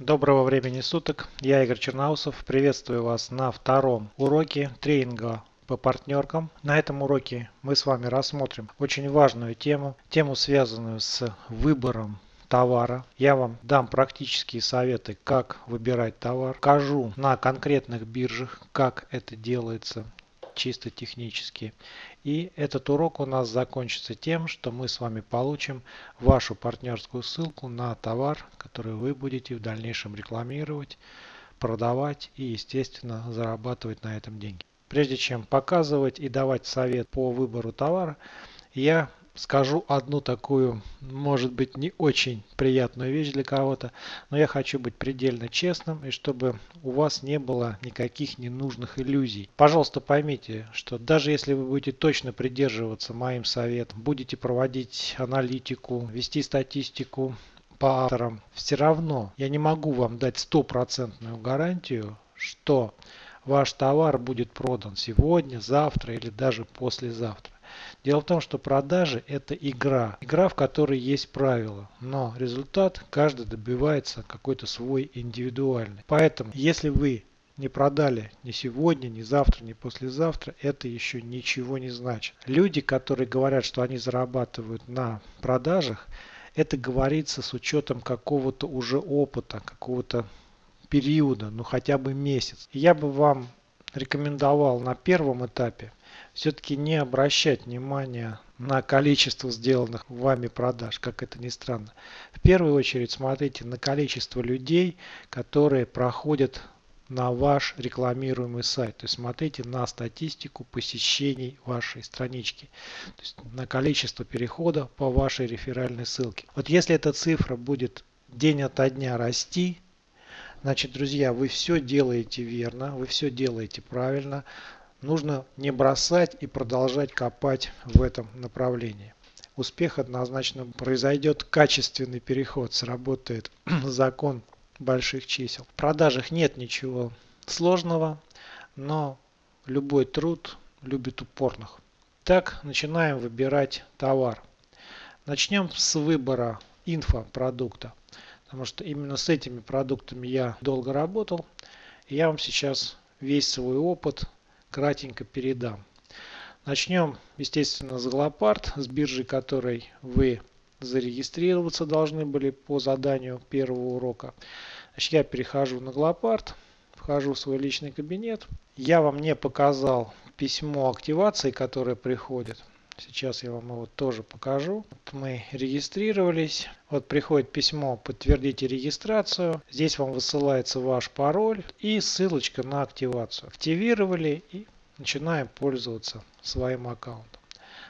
Доброго времени суток, я Игорь Черноусов, приветствую вас на втором уроке тренинга по партнеркам. На этом уроке мы с вами рассмотрим очень важную тему, тему связанную с выбором товара. Я вам дам практические советы, как выбирать товар. Покажу на конкретных биржах, как это делается чисто технически. И этот урок у нас закончится тем, что мы с вами получим вашу партнерскую ссылку на товар, который вы будете в дальнейшем рекламировать, продавать и, естественно, зарабатывать на этом деньги. Прежде чем показывать и давать совет по выбору товара, я скажу одну такую, может быть, не очень приятную вещь для кого-то, но я хочу быть предельно честным и чтобы у вас не было никаких ненужных иллюзий. Пожалуйста, поймите, что даже если вы будете точно придерживаться моим советам, будете проводить аналитику, вести статистику по авторам, все равно я не могу вам дать стопроцентную гарантию, что ваш товар будет продан сегодня, завтра или даже послезавтра. Дело в том, что продажи это игра. Игра, в которой есть правила. Но результат каждый добивается какой-то свой индивидуальный. Поэтому, если вы не продали ни сегодня, ни завтра, ни послезавтра, это еще ничего не значит. Люди, которые говорят, что они зарабатывают на продажах, это говорится с учетом какого-то уже опыта, какого-то периода, ну хотя бы месяц. Я бы вам рекомендовал на первом этапе все-таки не обращать внимания на количество сделанных вами продаж, как это ни странно. В первую очередь смотрите на количество людей, которые проходят на ваш рекламируемый сайт. То есть смотрите на статистику посещений вашей странички. То есть на количество перехода по вашей реферальной ссылке. Вот если эта цифра будет день ото дня расти, значит, друзья, вы все делаете верно, вы все делаете правильно нужно не бросать и продолжать копать в этом направлении. Успех однозначно произойдет качественный переход, сработает закон больших чисел. В продажах нет ничего сложного, но любой труд любит упорных. Так начинаем выбирать товар. Начнем с выбора инфопродукта, потому что именно с этими продуктами я долго работал. Я вам сейчас весь свой опыт кратенько передам. Начнем, естественно, с Глопард, с биржи которой вы зарегистрироваться должны были по заданию первого урока. Значит, я перехожу на Глопард, вхожу в свой личный кабинет. Я вам не показал письмо активации, которое приходит. Сейчас я вам его тоже покажу. Вот мы регистрировались. Вот приходит письмо «Подтвердите регистрацию». Здесь вам высылается ваш пароль и ссылочка на активацию. Активировали и начинаем пользоваться своим аккаунтом.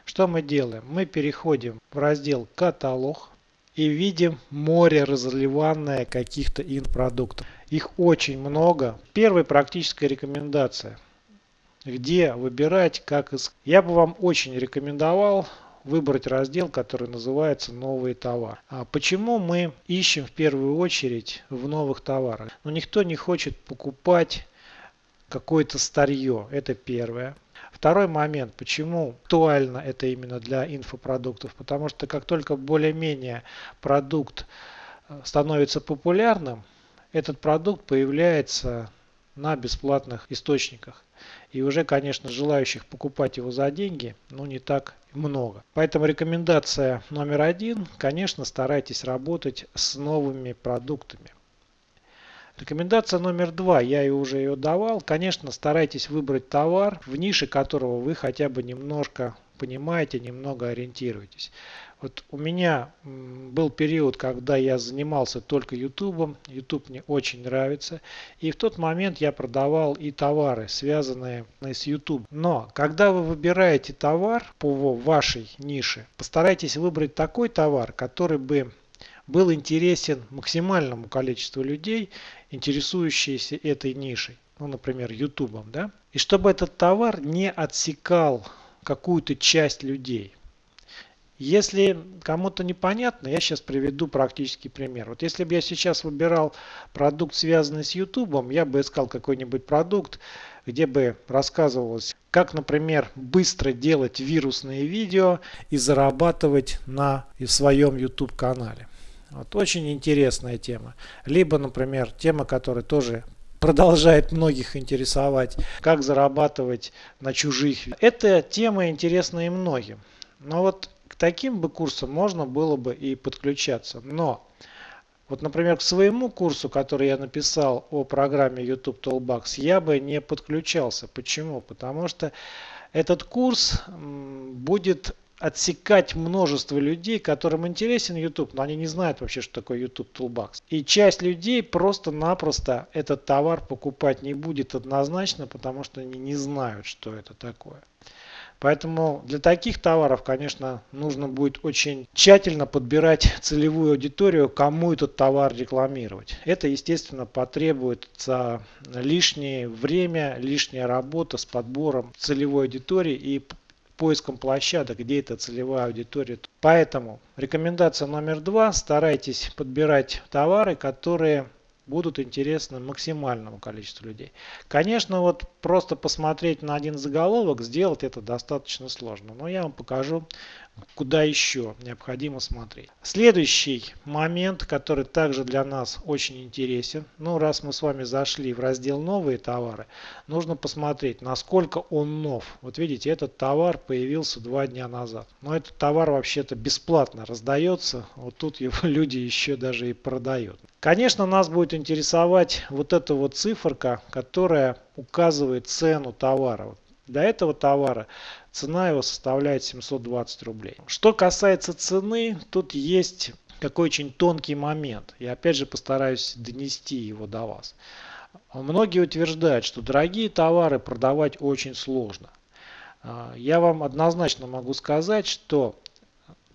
Что мы делаем? Мы переходим в раздел «Каталог» и видим море разливанное каких-то инпродуктов. Их очень много. Первая практическая рекомендация. Где выбирать, как искать. Я бы вам очень рекомендовал выбрать раздел, который называется «Новые товары». А почему мы ищем в первую очередь в новых товарах? Но ну, никто не хочет покупать какое-то старье. Это первое. Второй момент, почему актуально это именно для инфопродуктов, потому что как только более-менее продукт э, становится популярным, этот продукт появляется на бесплатных источниках. И уже, конечно, желающих покупать его за деньги, ну не так много. Поэтому рекомендация номер один, конечно, старайтесь работать с новыми продуктами. Рекомендация номер два, я и уже ее давал. Конечно, старайтесь выбрать товар, в нише которого вы хотя бы немножко понимаете, немного ориентируетесь. Вот у меня был период, когда я занимался только YouTube. YouTube мне очень нравится. И в тот момент я продавал и товары, связанные с YouTube. Но когда вы выбираете товар по вашей нише, постарайтесь выбрать такой товар, который бы был интересен максимальному количеству людей, интересующиеся этой нишей, ну, например, YouTube, да, и чтобы этот товар не отсекал какую-то часть людей. Если кому-то непонятно, я сейчас приведу практический пример. Вот если бы я сейчас выбирал продукт, связанный с YouTube, я бы искал какой-нибудь продукт, где бы рассказывалось, как, например, быстро делать вирусные видео и зарабатывать на своем YouTube канале. Вот, очень интересная тема. Либо, например, тема, которая тоже продолжает многих интересовать, как зарабатывать на чужих. Эта тема интересна и многим. Но вот к таким бы курсам можно было бы и подключаться. Но вот, например, к своему курсу, который я написал о программе YouTube Toolbox, я бы не подключался. Почему? Потому что этот курс будет отсекать множество людей, которым интересен YouTube, но они не знают вообще, что такое YouTube Toolbox. И часть людей просто-напросто этот товар покупать не будет однозначно, потому что они не знают, что это такое. Поэтому для таких товаров, конечно, нужно будет очень тщательно подбирать целевую аудиторию, кому этот товар рекламировать. Это, естественно, потребуется лишнее время, лишняя работа с подбором целевой аудитории и поиском площадок, где эта целевая аудитория. Поэтому рекомендация номер два. Старайтесь подбирать товары, которые будут интересны максимальному количеству людей. Конечно, вот просто посмотреть на один заголовок, сделать это достаточно сложно. Но я вам покажу, куда еще необходимо смотреть. Следующий момент, который также для нас очень интересен. Ну, раз мы с вами зашли в раздел «Новые товары», нужно посмотреть, насколько он нов. Вот видите, этот товар появился два дня назад. Но этот товар вообще-то бесплатно раздается. Вот тут его люди еще даже и продают. Конечно, нас будет интересовать вот эта вот циферка, которая указывает цену товара. Для этого товара цена его составляет 720 рублей. Что касается цены, тут есть такой очень тонкий момент. Я опять же постараюсь донести его до вас. Многие утверждают, что дорогие товары продавать очень сложно. А, я вам однозначно могу сказать, что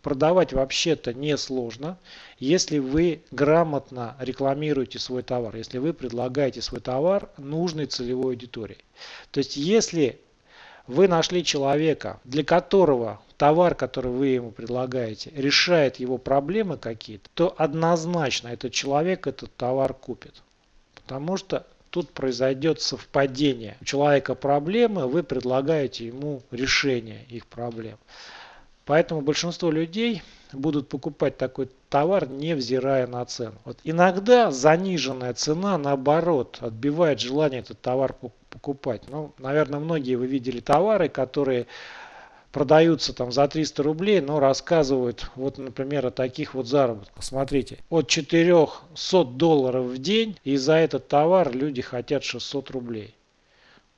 продавать вообще-то не сложно, если вы грамотно рекламируете свой товар, если вы предлагаете свой товар нужной целевой аудитории. То есть если вы нашли человека, для которого товар, который вы ему предлагаете, решает его проблемы какие-то, то однозначно этот человек этот товар купит. Потому что тут произойдет совпадение. У человека проблемы, вы предлагаете ему решение их проблем. Поэтому большинство людей будут покупать такой товар, невзирая на цену. Вот иногда заниженная цена, наоборот, отбивает желание этот товар покупать. Ну, наверное, многие вы видели товары, которые продаются там за 300 рублей, но рассказывают, вот, например, о таких вот заработках. Смотрите, от 400 долларов в день, и за этот товар люди хотят 600 рублей.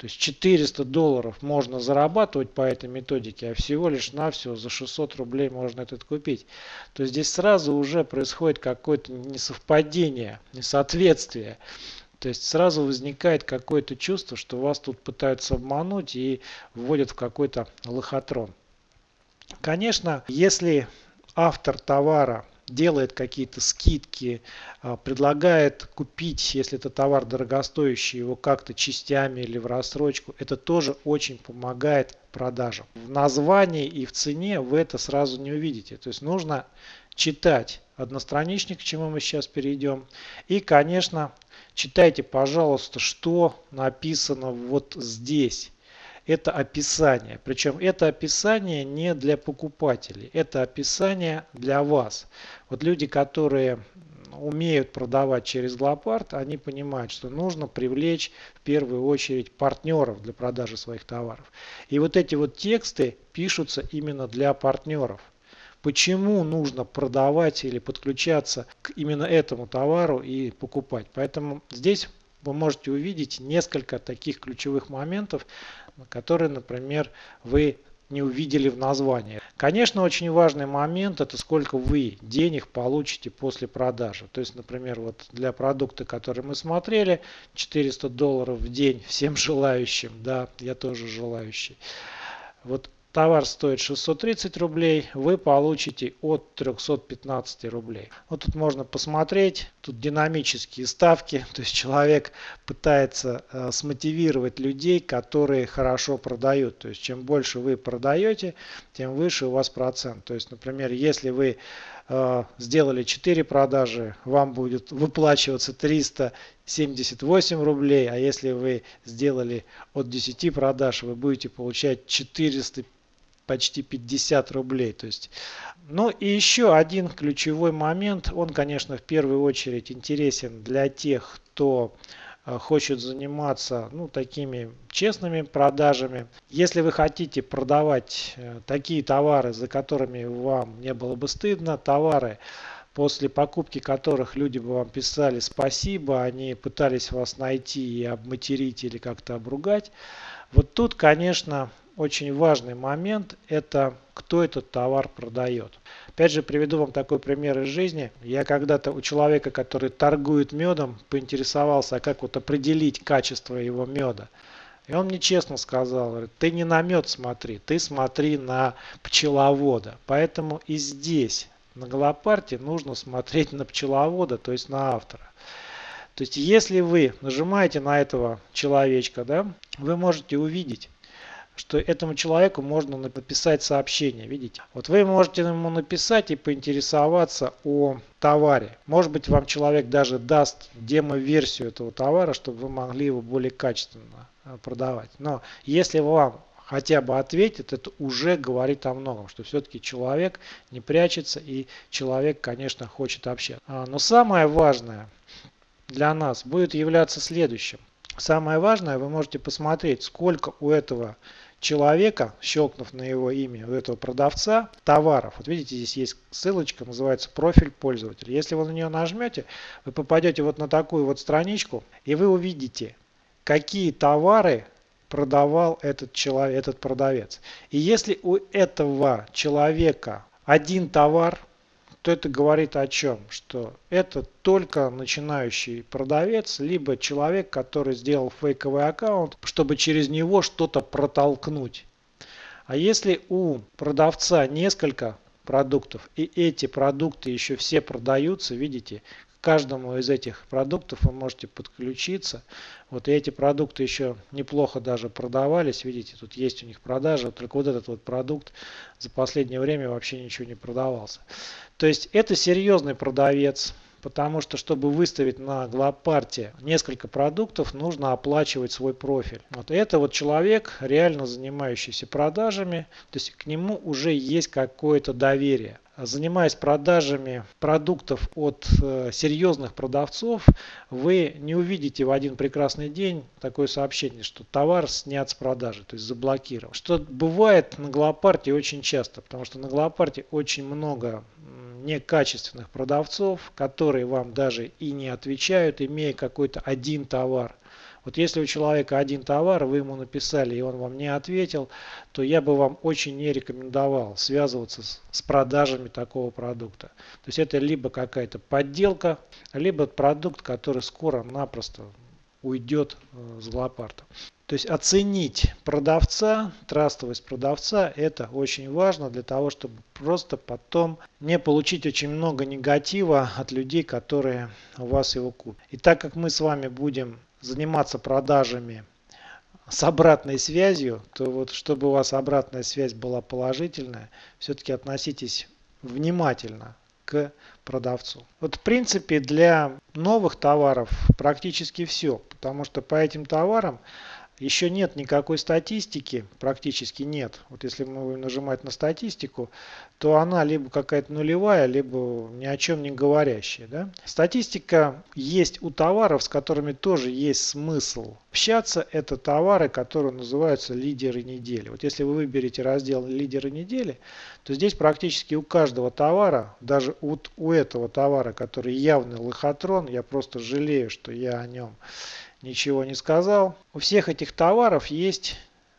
То есть 400 долларов можно зарабатывать по этой методике, а всего лишь навсего за 600 рублей можно этот купить. То есть здесь сразу уже происходит какое-то несовпадение, несоответствие. То есть сразу возникает какое-то чувство, что вас тут пытаются обмануть и вводят в какой-то лохотрон. Конечно, если автор товара делает какие-то скидки, а, предлагает купить, если это товар дорогостоящий, его как-то частями или в рассрочку. Это тоже очень помогает продажам. В названии и в цене вы это сразу не увидите. То есть нужно читать одностраничник, к чему мы сейчас перейдем. И, конечно, читайте, пожалуйста, что написано вот здесь это описание. Причем это описание не для покупателей, это описание для вас. Вот люди, которые умеют продавать через Глопард, они понимают, что нужно привлечь в первую очередь партнеров для продажи своих товаров. И вот эти вот тексты пишутся именно для партнеров. Почему нужно продавать или подключаться к именно этому товару и покупать. Поэтому здесь вы можете увидеть несколько таких ключевых моментов, которые, например, вы не увидели в названии. Конечно, очень важный момент это сколько вы денег получите после продажи. То есть, например, вот для продукта, который мы смотрели, 400 долларов в день всем желающим, да, я тоже желающий. Вот Товар стоит 630 рублей, вы получите от 315 рублей. Вот тут можно посмотреть, тут динамические ставки, то есть человек пытается э, смотивировать людей, которые хорошо продают. То есть чем больше вы продаете, тем выше у вас процент. То есть, например, если вы э, сделали 4 продажи, вам будет выплачиваться 378 рублей, а если вы сделали от 10 продаж, вы будете получать 450 почти 50 рублей. То есть, ну и еще один ключевой момент, он, конечно, в первую очередь интересен для тех, кто э, хочет заниматься ну, такими честными продажами. Если вы хотите продавать э, такие товары, за которыми вам не было бы стыдно, товары, после покупки которых люди бы вам писали спасибо, они пытались вас найти и обматерить или как-то обругать. Вот тут, конечно, очень важный момент – это кто этот товар продает. Опять же, приведу вам такой пример из жизни. Я когда-то у человека, который торгует медом, поинтересовался, а как вот определить качество его меда. И он мне честно сказал, говорит, ты не на мед смотри, ты смотри на пчеловода. Поэтому и здесь на голопарте нужно смотреть на пчеловода, то есть на автора. То есть если вы нажимаете на этого человечка, да, вы можете увидеть, что этому человеку можно написать сообщение, видите. Вот вы можете ему написать и поинтересоваться о товаре. Может быть вам человек даже даст демо-версию этого товара, чтобы вы могли его более качественно э, продавать. Но если вам хотя бы ответит, это уже говорит о многом, что все-таки человек не прячется и человек, конечно, хочет общаться. А, но самое важное для нас будет являться следующим. Самое важное, вы можете посмотреть, сколько у этого человека, щелкнув на его имя, у этого продавца, товаров. Вот видите, здесь есть ссылочка, называется профиль пользователя. Если вы на нее нажмете, вы попадете вот на такую вот страничку, и вы увидите, какие товары продавал этот человек, этот продавец. И если у этого человека один товар, то это говорит о чем? Что это только начинающий продавец, либо человек, который сделал фейковый аккаунт, чтобы через него что-то протолкнуть. А если у продавца несколько продуктов, и эти продукты еще все продаются, видите, каждому из этих продуктов вы можете подключиться. Вот и эти продукты еще неплохо даже продавались. Видите, тут есть у них продажи. Только вот этот вот продукт за последнее время вообще ничего не продавался. То есть это серьезный продавец. Потому что, чтобы выставить на Глопарте несколько продуктов, нужно оплачивать свой профиль. Вот это вот человек, реально занимающийся продажами, то есть к нему уже есть какое-то доверие занимаясь продажами продуктов от э, серьезных продавцов, вы не увидите в один прекрасный день такое сообщение, что товар снят с продажи, то есть заблокирован. Что бывает на Глопарте очень часто, потому что на Глопарте очень много некачественных продавцов, которые вам даже и не отвечают, имея какой-то один товар. Вот если у человека один товар, вы ему написали и он вам не ответил, то я бы вам очень не рекомендовал связываться с, с продажами такого продукта. То есть это либо какая-то подделка, либо продукт, который скоро-напросто уйдет э, с злопарта. То есть оценить продавца, трастовость продавца, это очень важно для того, чтобы просто потом не получить очень много негатива от людей, которые у вас его купят. И так как мы с вами будем заниматься продажами с обратной связью, то вот чтобы у вас обратная связь была положительная, все-таки относитесь внимательно к продавцу. Вот в принципе для новых товаров практически все, потому что по этим товарам еще нет никакой статистики, практически нет. Вот если мы будем нажимать на статистику, то она либо какая-то нулевая, либо ни о чем не говорящая. Да? Статистика есть у товаров, с которыми тоже есть смысл общаться. Это товары, которые называются лидеры недели. Вот если вы выберете раздел лидеры недели, то здесь практически у каждого товара, даже вот у этого товара, который явный лохотрон, я просто жалею, что я о нем ничего не сказал. У всех этих товаров есть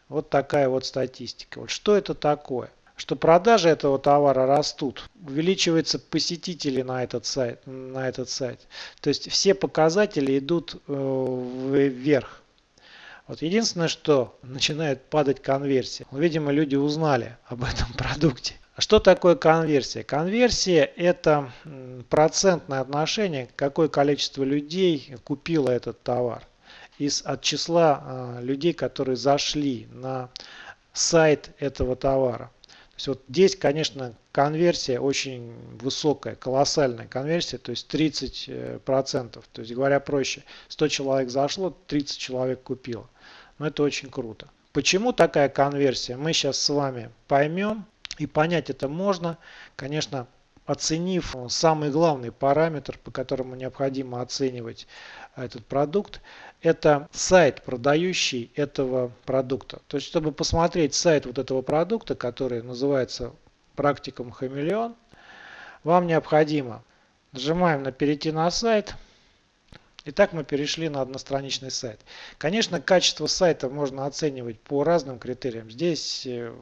вот такая вот статистика. Вот что это такое? Что продажи этого товара растут, увеличиваются посетители на этот сайт, на этот сайт. То есть все показатели идут э, вверх. Вот единственное, что начинает падать конверсия. Видимо, люди узнали об этом продукте. А что такое конверсия? Конверсия это процентное отношение, какое количество людей купило этот товар из, от числа э, людей, которые зашли на сайт этого товара. То есть вот здесь, конечно, конверсия очень высокая, колоссальная конверсия, то есть 30%. процентов. То есть говоря проще, 100 человек зашло, 30 человек купило. Но это очень круто. Почему такая конверсия, мы сейчас с вами поймем. И понять это можно, конечно, оценив самый главный параметр, по которому необходимо оценивать этот продукт, это сайт, продающий этого продукта. То есть, чтобы посмотреть сайт вот этого продукта, который называется практикум Хамелеон, вам необходимо нажимаем на перейти на сайт. Итак, мы перешли на одностраничный сайт. Конечно, качество сайта можно оценивать по разным критериям. Здесь э,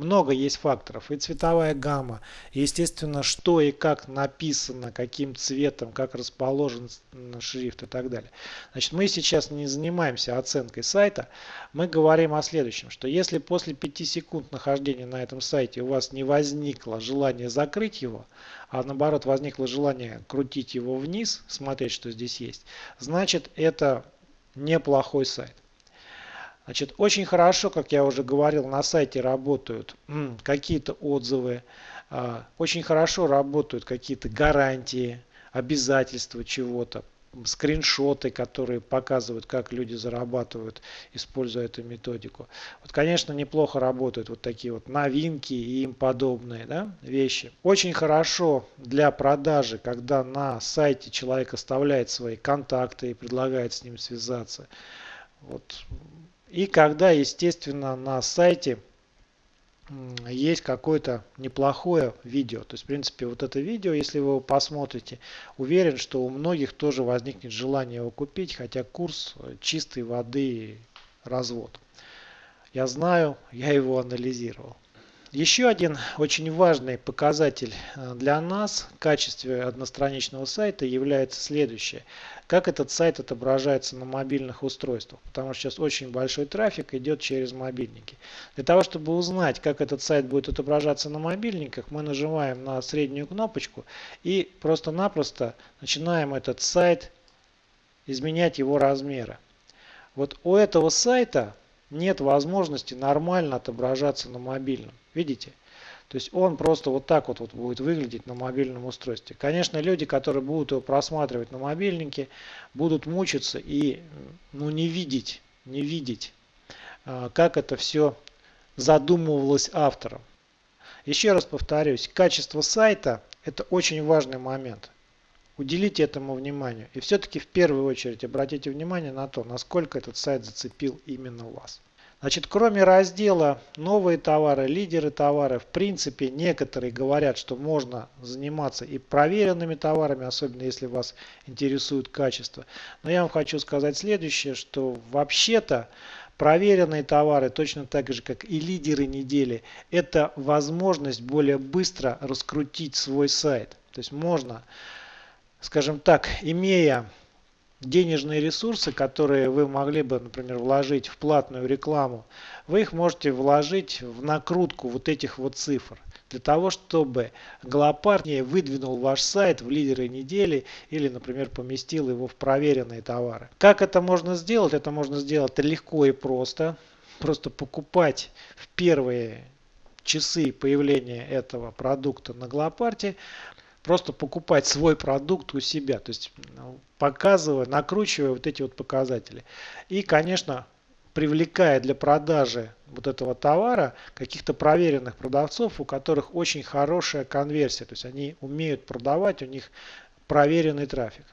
много есть факторов. И цветовая гамма, естественно, что и как написано, каким цветом, как расположен шрифт и так далее. Значит, мы сейчас не занимаемся оценкой сайта. Мы говорим о следующем, что если после 5 секунд нахождения на этом сайте у вас не возникло желание закрыть его, а наоборот возникло желание крутить его вниз, смотреть, что здесь есть, значит это неплохой сайт. Значит, очень хорошо, как я уже говорил, на сайте работают какие-то отзывы, а, очень хорошо работают какие-то гарантии, обязательства чего-то, скриншоты, которые показывают, как люди зарабатывают, используя эту методику. Вот, конечно, неплохо работают вот такие вот новинки и им подобные да, вещи. Очень хорошо для продажи, когда на сайте человек оставляет свои контакты и предлагает с ним связаться. Вот и когда, естественно, на сайте есть какое-то неплохое видео. То есть, в принципе, вот это видео, если вы его посмотрите, уверен, что у многих тоже возникнет желание его купить, хотя курс чистой воды развод. Я знаю, я его анализировал. Еще один очень важный показатель э, для нас в качестве одностраничного сайта является следующее. Как этот сайт отображается на мобильных устройствах. Потому что сейчас очень большой трафик идет через мобильники. Для того, чтобы узнать, как этот сайт будет отображаться на мобильниках, мы нажимаем на среднюю кнопочку и просто-напросто начинаем этот сайт изменять его размеры. Вот у этого сайта нет возможности нормально отображаться на мобильном. Видите? То есть он просто вот так вот, вот будет выглядеть на мобильном устройстве. Конечно, люди, которые будут его просматривать на мобильнике, будут мучиться и ну, не видеть, не видеть, а, как это все задумывалось автором. Еще раз повторюсь, качество сайта – это очень важный момент. Уделите этому внимание. И все-таки в первую очередь обратите внимание на то, насколько этот сайт зацепил именно вас. Значит, кроме раздела «Новые товары», «Лидеры товара», в принципе, некоторые говорят, что можно заниматься и проверенными товарами, особенно если вас интересует качество. Но я вам хочу сказать следующее, что вообще-то проверенные товары, точно так же, как и лидеры недели, это возможность более быстро раскрутить свой сайт. То есть можно, скажем так, имея денежные ресурсы, которые вы могли бы, например, вложить в платную рекламу, вы их можете вложить в накрутку вот этих вот цифр. Для того, чтобы Глопард выдвинул ваш сайт в лидеры недели или, например, поместил его в проверенные товары. Как это можно сделать? Это можно сделать легко и просто. Просто покупать в первые часы появления этого продукта на Глопарте просто покупать свой продукт у себя, то есть ну, показывая, накручивая вот эти вот показатели. И, конечно, привлекая для продажи вот этого товара каких-то проверенных продавцов, у которых очень хорошая конверсия, то есть они умеют продавать, у них проверенный трафик.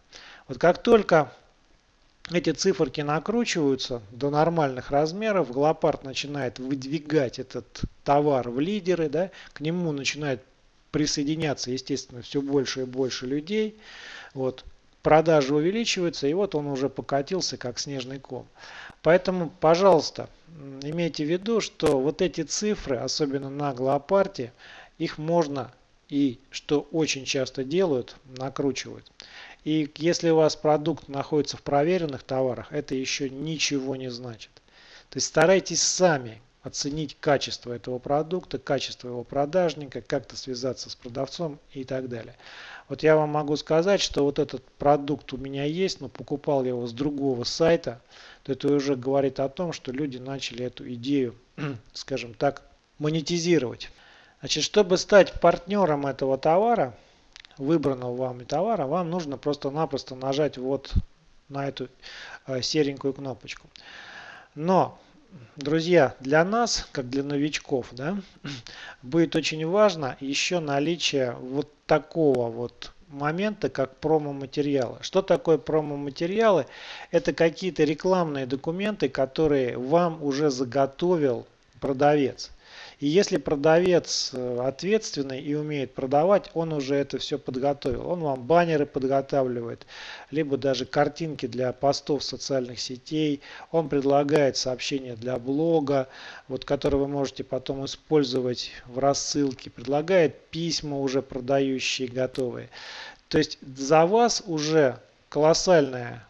Вот как только эти циферки накручиваются до нормальных размеров, Глопард начинает выдвигать этот товар в лидеры, да, к нему начинает присоединяться, естественно, все больше и больше людей. Вот. Продажи увеличиваются, и вот он уже покатился, как снежный ком. Поэтому, пожалуйста, имейте в виду, что вот эти цифры, особенно на Глопарте, их можно и, что очень часто делают, накручивают. И если у вас продукт находится в проверенных товарах, это еще ничего не значит. То есть старайтесь сами оценить качество этого продукта, качество его продажника, как-то связаться с продавцом и так далее. Вот я вам могу сказать, что вот этот продукт у меня есть, но покупал я его с другого сайта, то это уже говорит о том, что люди начали эту идею, скажем так, монетизировать. Значит, чтобы стать партнером этого товара, выбранного вами товара, вам нужно просто-напросто нажать вот на эту э, серенькую кнопочку. Но друзья, для нас, как для новичков, да, будет очень важно еще наличие вот такого вот момента, как промо-материалы. Что такое промо-материалы? Это какие-то рекламные документы, которые вам уже заготовил продавец. И если продавец э, ответственный и умеет продавать, он уже это все подготовил. Он вам баннеры подготавливает, либо даже картинки для постов социальных сетей. Он предлагает сообщения для блога, вот, которые вы можете потом использовать в рассылке. Предлагает письма уже продающие, готовые. То есть за вас уже колоссальная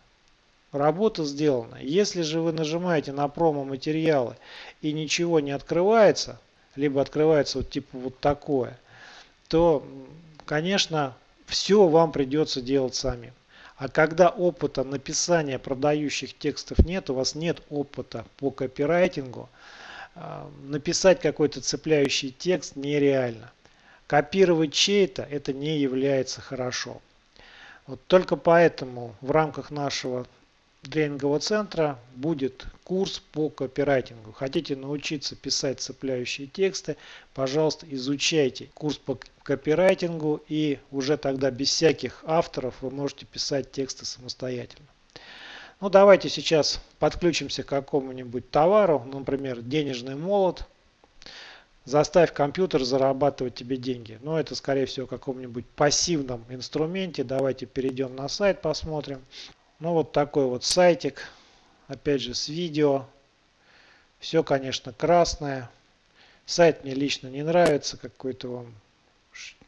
работа сделана. Если же вы нажимаете на промо-материалы и ничего не открывается, либо открывается вот типа вот такое, то, конечно, все вам придется делать сами. А когда опыта написания продающих текстов нет, у вас нет опыта по копирайтингу, а, написать какой-то цепляющий текст нереально. Копировать чей-то это не является хорошо. Вот только поэтому в рамках нашего тренингового центра будет курс по копирайтингу. Хотите научиться писать цепляющие тексты, пожалуйста, изучайте курс по копирайтингу и уже тогда без всяких авторов вы можете писать тексты самостоятельно. Ну давайте сейчас подключимся к какому-нибудь товару, например, денежный молот. Заставь компьютер зарабатывать тебе деньги. Но ну, это скорее всего каком-нибудь пассивном инструменте. Давайте перейдем на сайт, посмотрим. Ну вот такой вот сайтик. Опять же с видео. Все, конечно, красное. Сайт мне лично не нравится. Какой-то он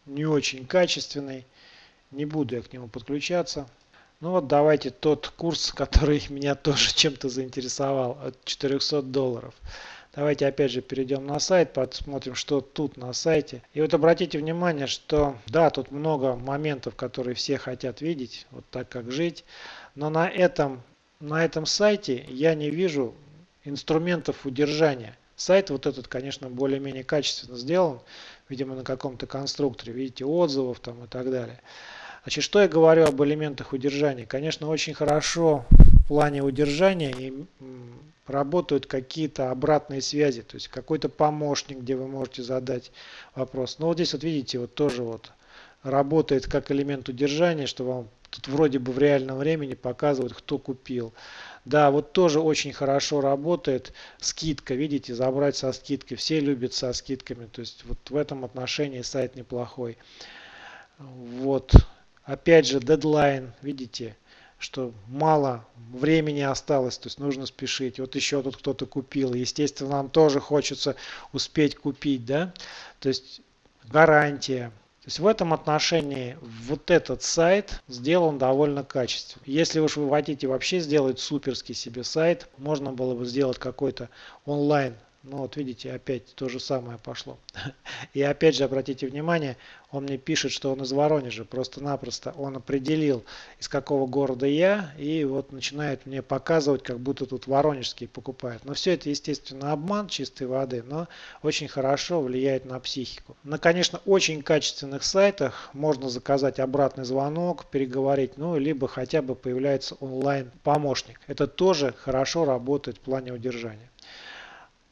не очень качественный. Не буду я к нему подключаться. Ну вот давайте тот курс, который меня тоже чем-то заинтересовал. От 400 долларов. Давайте опять же перейдем на сайт, посмотрим, что тут на сайте. И вот обратите внимание, что да, тут много моментов, которые все хотят видеть, вот так как жить. Но на этом, на этом сайте я не вижу инструментов удержания. Сайт вот этот, конечно, более-менее качественно сделан, видимо, на каком-то конструкторе. Видите, отзывов там и так далее. Значит, что я говорю об элементах удержания? Конечно, очень хорошо плане удержания и работают какие-то обратные связи, то есть какой-то помощник, где вы можете задать вопрос. Но вот здесь вот видите, вот тоже вот работает как элемент удержания, что вам тут вроде бы в реальном времени показывают, кто купил. Да, вот тоже очень хорошо работает скидка, видите, забрать со скидкой. Все любят со скидками, то есть вот в этом отношении сайт неплохой. Вот, опять же, дедлайн, видите, что мало времени осталось, то есть нужно спешить. Вот еще тут кто-то купил, естественно, нам тоже хочется успеть купить, да, то есть гарантия, то есть в этом отношении вот этот сайт сделан довольно качественно. Если уж вы хотите вообще сделать суперский себе сайт, можно было бы сделать какой-то онлайн ну вот видите, опять то же самое пошло. И опять же, обратите внимание, он мне пишет, что он из Воронежа. Просто-напросто он определил, из какого города я, и вот начинает мне показывать, как будто тут воронежские покупают. Но все это, естественно, обман чистой воды, но очень хорошо влияет на психику. На, конечно, очень качественных сайтах можно заказать обратный звонок, переговорить, ну, либо хотя бы появляется онлайн-помощник. Это тоже хорошо работает в плане удержания.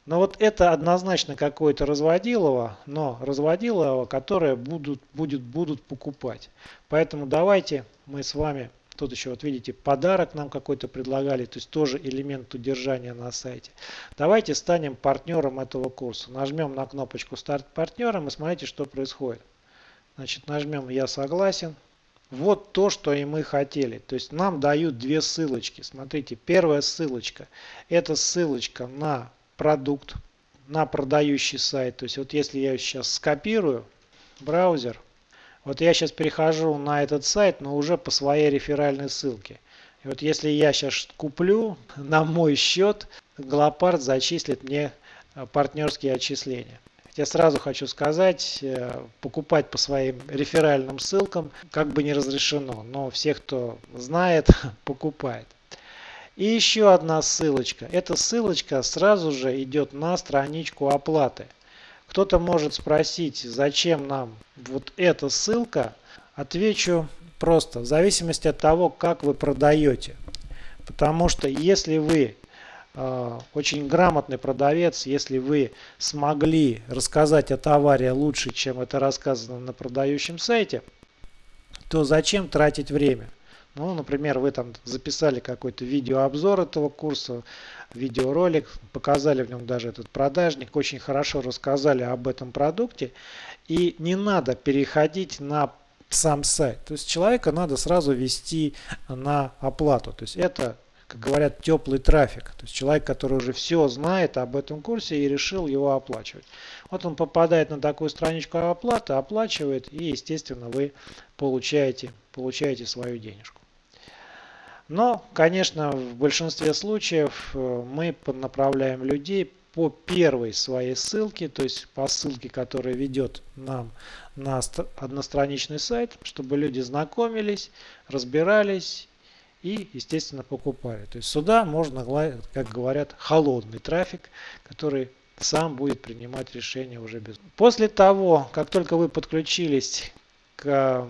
Но вот это однозначно какое-то разводилово, но разводилово, которое будут, будет, будут покупать. Поэтому давайте мы с вами, тут еще вот видите, подарок нам какой-то предлагали, то есть тоже элемент удержания на сайте. Давайте станем партнером этого курса. Нажмем на кнопочку старт партнером и смотрите, что происходит. Значит, нажмем я согласен. Вот то, что и мы хотели. То есть нам дают две ссылочки. Смотрите, первая ссылочка. Это ссылочка на продукт на продающий сайт. То есть вот если я сейчас скопирую браузер, вот я сейчас перехожу на этот сайт, но уже по своей реферальной ссылке. И вот если я сейчас куплю на мой счет, Глопард зачислит мне э, партнерские отчисления. Я сразу хочу сказать, э, покупать по своим реферальным ссылкам как бы не разрешено, но все, кто знает, покупает. И еще одна ссылочка. Эта ссылочка сразу же идет на страничку оплаты. Кто-то может спросить, зачем нам вот эта ссылка. Отвечу просто, в зависимости от того, как вы продаете. Потому что если вы э, очень грамотный продавец, если вы смогли рассказать о товаре лучше, чем это рассказано на продающем сайте, то зачем тратить время? Ну, например, вы там записали какой-то видеообзор этого курса, видеоролик, показали в нем даже этот продажник, очень хорошо рассказали об этом продукте. И не надо переходить на сам сайт. То есть человека надо сразу вести на оплату. То есть это, как говорят, теплый трафик. То есть человек, который уже все знает об этом курсе и решил его оплачивать. Вот он попадает на такую страничку оплаты, оплачивает и, естественно, вы получаете, получаете свою денежку. Но, конечно, в большинстве случаев э, мы поднаправляем людей по первой своей ссылке, то есть по ссылке, которая ведет нам на одностраничный сайт, чтобы люди знакомились, разбирались и, естественно, покупали. То есть сюда можно, как говорят, холодный трафик, который сам будет принимать решение уже без. После того, как только вы подключились к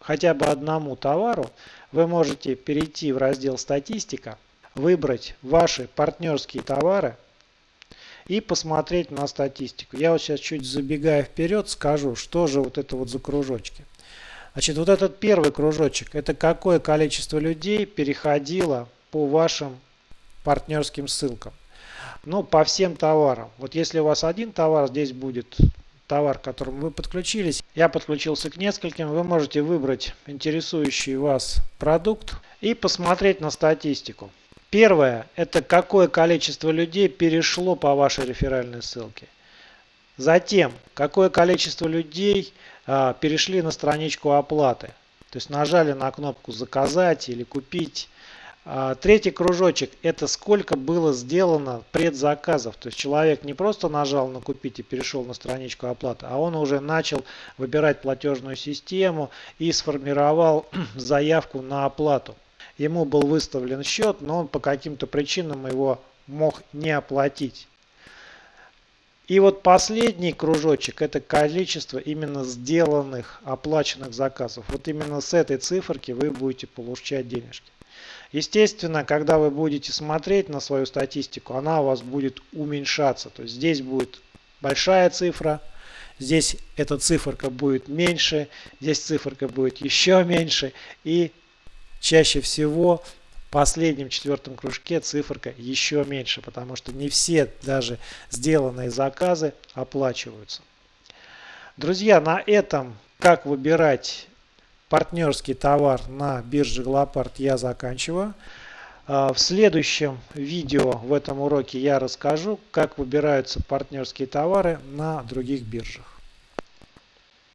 хотя бы одному товару, вы можете перейти в раздел «Статистика», выбрать ваши партнерские товары и посмотреть на статистику. Я вот сейчас чуть забегая вперед скажу, что же вот это вот за кружочки. Значит, вот этот первый кружочек, это какое количество людей переходило по вашим партнерским ссылкам. Ну, по всем товарам. Вот если у вас один товар, здесь будет товар, к которому вы подключились. Я подключился к нескольким. Вы можете выбрать интересующий вас продукт и посмотреть на статистику. Первое – это какое количество людей перешло по вашей реферальной ссылке. Затем, какое количество людей а, перешли на страничку оплаты. То есть нажали на кнопку «Заказать» или «Купить». А, третий кружочек – это сколько было сделано предзаказов. То есть человек не просто нажал на «Купить» и перешел на страничку оплаты, а он уже начал выбирать платежную систему и сформировал заявку на оплату. Ему был выставлен счет, но он по каким-то причинам его мог не оплатить. И вот последний кружочек – это количество именно сделанных, оплаченных заказов. Вот именно с этой циферки вы будете получать денежки. Естественно, когда вы будете смотреть на свою статистику, она у вас будет уменьшаться. То есть здесь будет большая цифра, здесь эта циферка будет меньше, здесь циферка будет еще меньше. И чаще всего в последнем четвертом кружке циферка еще меньше, потому что не все даже сделанные заказы оплачиваются. Друзья, на этом как выбирать партнерский товар на бирже Глопард я заканчиваю. А, в следующем видео в этом уроке я расскажу, как выбираются партнерские товары на других биржах.